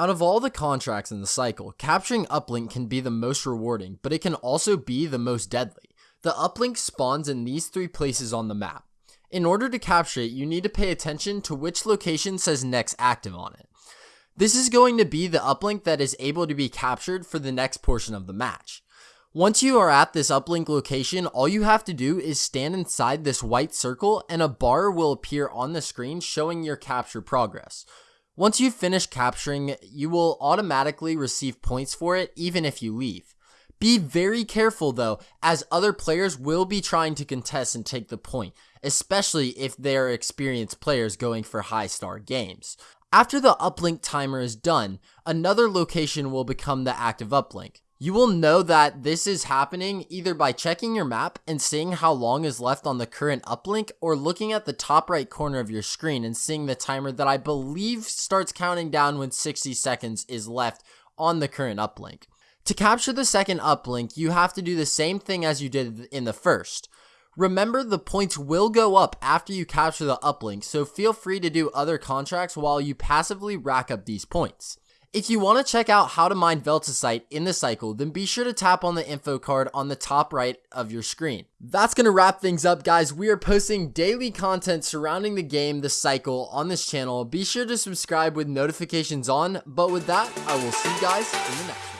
Out of all the contracts in the cycle, capturing uplink can be the most rewarding, but it can also be the most deadly. The uplink spawns in these three places on the map. In order to capture it, you need to pay attention to which location says next active on it. This is going to be the uplink that is able to be captured for the next portion of the match. Once you are at this uplink location, all you have to do is stand inside this white circle and a bar will appear on the screen showing your capture progress. Once you finish capturing, it, you will automatically receive points for it even if you leave. Be very careful though, as other players will be trying to contest and take the point, especially if they're experienced players going for high star games. After the uplink timer is done, another location will become the active uplink. You will know that this is happening either by checking your map and seeing how long is left on the current uplink or looking at the top right corner of your screen and seeing the timer that I believe starts counting down when 60 seconds is left on the current uplink. To capture the second uplink, you have to do the same thing as you did in the first. Remember, the points will go up after you capture the uplink, so feel free to do other contracts while you passively rack up these points. If you want to check out how to mine Veltecite in the cycle, then be sure to tap on the info card on the top right of your screen. That's going to wrap things up, guys. We are posting daily content surrounding the game, the cycle, on this channel. Be sure to subscribe with notifications on, but with that, I will see you guys in the next one.